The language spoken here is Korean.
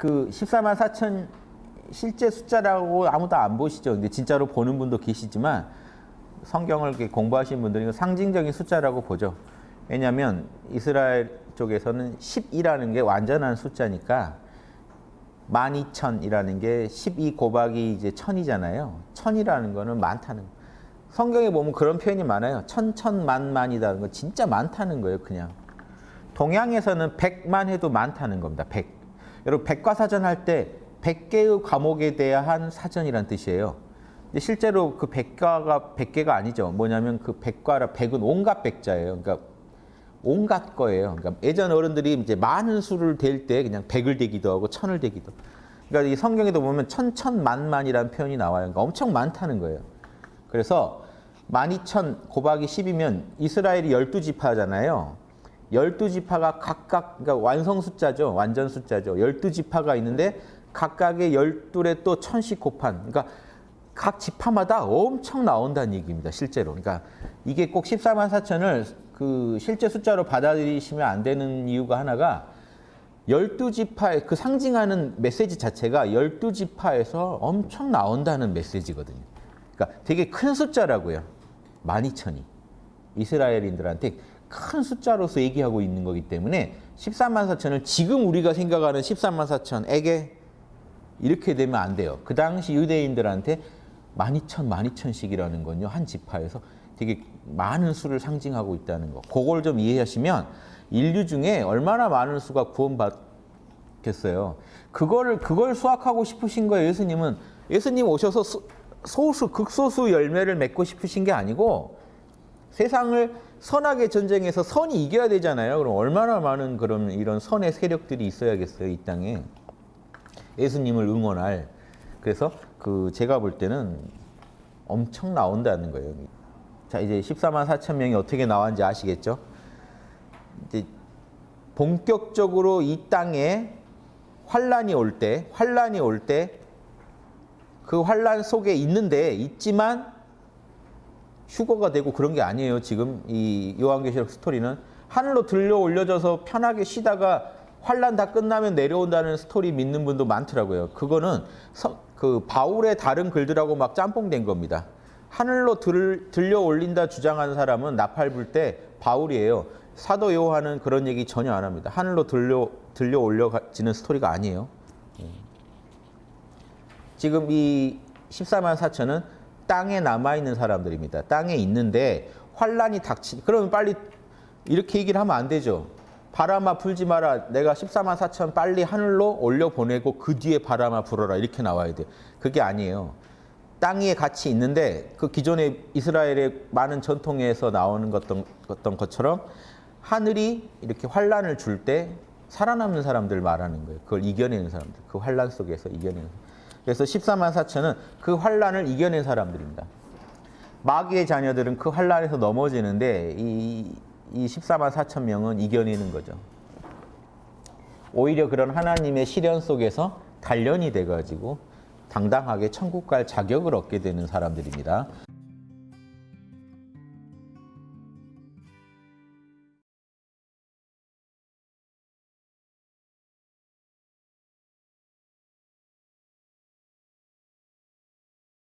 그 14만 4천 실제 숫자라고 아무도 안 보시죠. 근데 진짜로 보는 분도 계시지만 성경을 공부하신 분들은 상징적인 숫자라고 보죠. 왜냐하면 이스라엘 쪽에서는 10이라는 게 완전한 숫자니까 12,000이라는 게 12 곱하기 이제 1000이잖아요. 1000이라는 거는 많다는 거. 성경에 보면 그런 표현이 많아요. 천천만만이다는 거 진짜 많다는 거예요, 그냥. 동양에서는 100만 해도 많다는 겁니다. 100. 여러분 백과사전 할 때 100개의 과목에 대한 사전이란 뜻이에요. 근데 실제로 그 백과가 100개가 아니죠. 뭐냐면 그 백과라 백은 온갖 백자예요. 그러니까 온갖 거예요. 그러니까 예전 어른들이 이제 많은 수를 댈 때 그냥 백을 대기도 하고 천을 대기도. 그러니까 이 성경에도 보면 천천만만이라는 표현이 나와요. 그러니까 엄청 많다는 거예요. 그래서 12,000 곱하기 10이면 이스라엘이 12지파잖아요. 12지파가 각각 그러니까 완성 숫자죠. 완전 숫자죠. 12지파가 있는데 각각의 12에 또 천씩 곱한 그러니까 각 지파마다 엄청 나온다는 얘기입니다. 실제로. 그러니까 이게 꼭 14만 4천을 그 실제 숫자로 받아들이시면 안 되는 이유가 하나가 12지파의 그 상징하는 메시지 자체가 12지파에서 엄청 나온다는 메시지거든요. 그러니까 되게 큰 숫자라고요. 12,000이. 이스라엘인들한테 큰 숫자로서 얘기하고 있는 거기 때문에 14만 4천을 지금 우리가 생각하는 14만 4천에게 이렇게 되면 안 돼요. 그 당시 유대인들한테 12,000, 12,000씩이라는 건요. 한 지파에서 되게 많은 수를 상징하고 있다는 거. 그걸 좀 이해하시면 인류 중에 얼마나 많은 수가 구원받겠어요. 그거를 그걸 수확하고 싶으신 거예요. 예수님은 예수님 오셔서 소, 소수 극소수 열매를 맺고 싶으신 게 아니고 세상을 선하게 전쟁해서 선이 이겨야 되잖아요. 그럼 얼마나 많은 그런 이런 선의 세력들이 있어야겠어요, 이 땅에. 예수님을 응원할. 그래서 그 제가 볼 때는 엄청 나온다는 거예요. 자, 이제 14만 4천 명이 어떻게 나왔는지 아시겠죠? 이제 본격적으로 이 땅에 환란이 올 때, 환란이 올 때 그 환란 속에 있는데 있지만 휴거가 되고 그런 게 아니에요. 지금 이 요한계시록 스토리는 하늘로 들려 올려져서 편하게 쉬다가 환란 다 끝나면 내려온다는 스토리 믿는 분도 많더라고요. 그거는 서, 그 바울의 다른 글들하고 막 짬뽕된 겁니다. 하늘로 들, 들려 올린다 주장하는 사람은 나팔 불 때 바울이에요. 사도 요한은 그런 얘기 전혀 안 합니다. 하늘로 들려 들려 올려지는 스토리가 아니에요. 지금 이 14만 4천은 땅에 남아 있는 사람들입니다. 땅에 있는데 환란이 닥치. 그러면 빨리 이렇게 얘기를 하면 안 되죠. 바람아 불지 마라. 내가 14만 4천 빨리 하늘로 올려 보내고 그 뒤에 바람아 불어라. 이렇게 나와야 돼요. 그게 아니에요. 땅 위에 같이 있는데 그 기존의 이스라엘의 많은 전통에서 나오는 것던, 것처럼 하늘이 이렇게 환란을 줄 때 살아남는 사람들 말하는 거예요. 그걸 이겨내는 사람들. 그 환란 속에서 이겨내는. 그래서 14만 4천은 그 환란을 이겨낸 사람들입니다. 마귀의 자녀들은 그 환란에서 넘어지는데 이, 이 14만 4천 명은 이겨내는 거죠. 오히려 그런 하나님의 시련 속에서 단련이 돼가지고 당당하게 천국 갈 자격을 얻게 되는 사람들입니다.